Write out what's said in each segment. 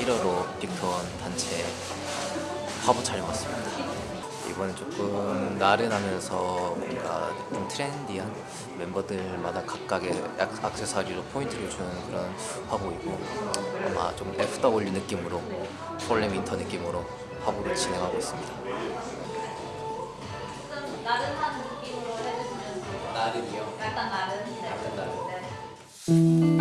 1호로 빅톤 단체 화보 촬영 왔습니다. 이번엔 조금 나른하면서 뭔가 좀 트렌디한 멤버들마다 각각의 액- 액세서리로 포인트를 주는 그런 화보이고 아마 좀 FW 느낌으로 fall and winter 느낌으로 화보를 진행하고 있습니다. 나른한 느낌으로 해주시면. 나른이요? 약간 나른. 네. 약간 나른. 네.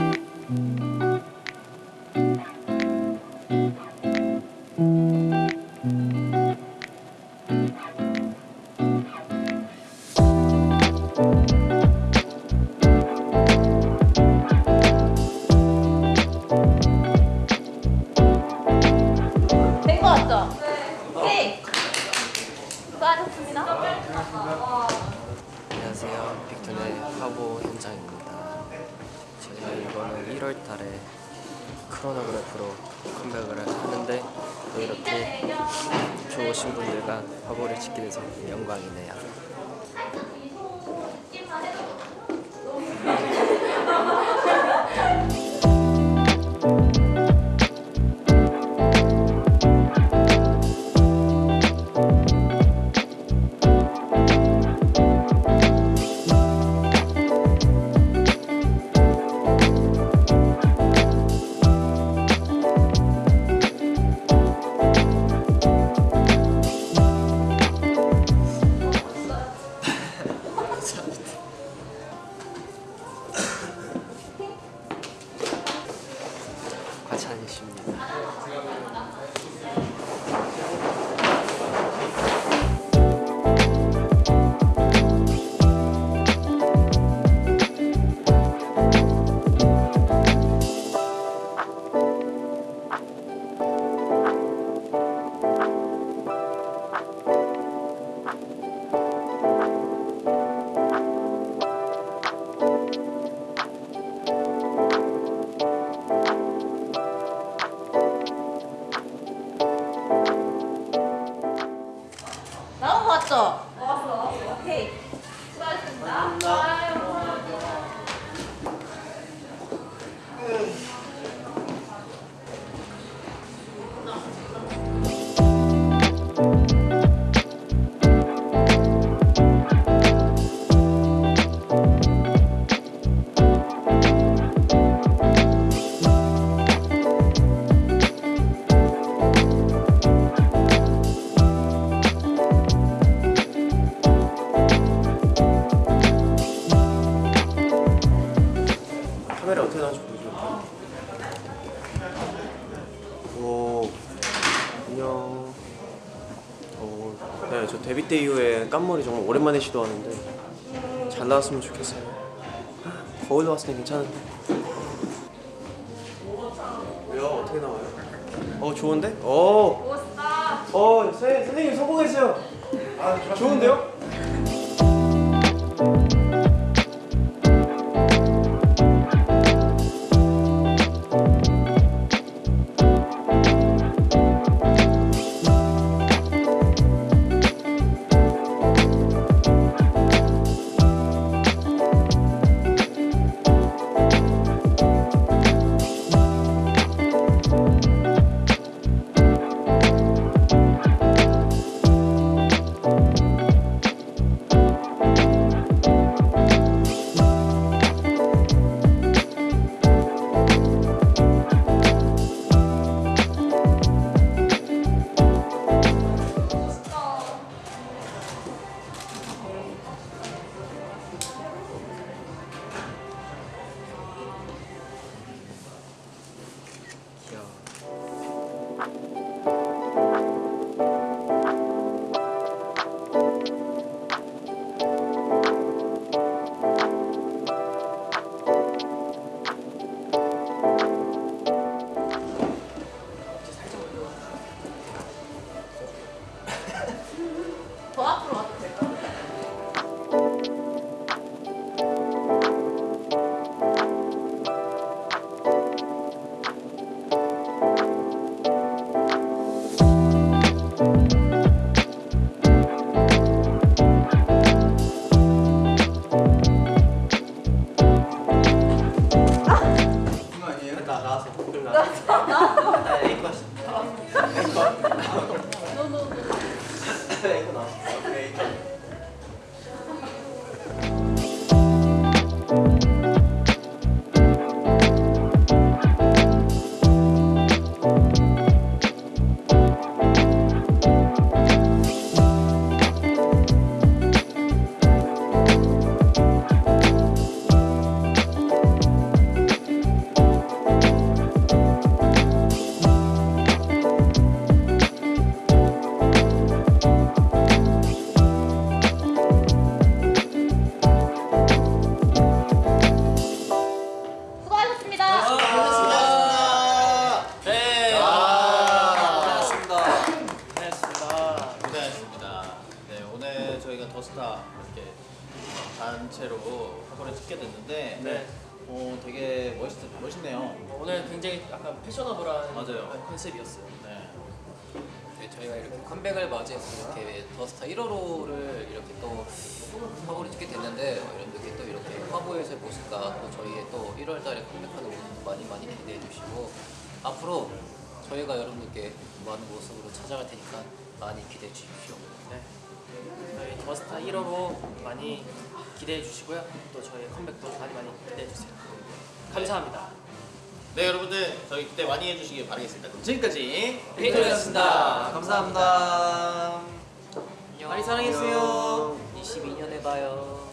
11월 달에 크로노그래프로 컴백을 하는데 또 이렇게 좋으신 분들과 화보를 찍게 돼서 영광이네요. 네, 저 데뷔 때 이후에 깐머리 정말 오랜만에 시도하는데 잘 나왔으면 좋겠어요. 거울 나왔을 때 괜찮은데. 왜요? 어떻게 나와요? 어, 좋은데? 어. 어, 선- 선생님 성공했어요. 아, 좋은데요? 단체로 화보를 찍게 됐는데 네. 어, 되게 멋있, 멋있네요. 오늘 굉장히 약간 패셔너블한 맞아요. 컨셉이었어요. 네. 네, 저희가 이렇게 컴백을 맞이해서 이렇게 더스타 1호로를 이렇게 또 화보를 찍게 됐는데 어, 이렇게 또 이렇게 화보에서의 모습과 또 저희의 또 1월 달에 컴백하는 모습도 많이 많이 기대해 주시고 앞으로 저희가 여러분들께 많은 모습으로 찾아갈 테니까 많이 기대해 주십시오. 네. 저희 더스타 1호로 많이 기대해 주시고요. 또 저희 컴백도 많이 많이 기대해 주세요. 감사합니다. 네, 여러분들 저희 기대 많이 해주시기 바라겠습니다. 그럼 지금까지 페이토였습니다. 감사합니다. 많이 사랑해주세요. 22년에 봐요.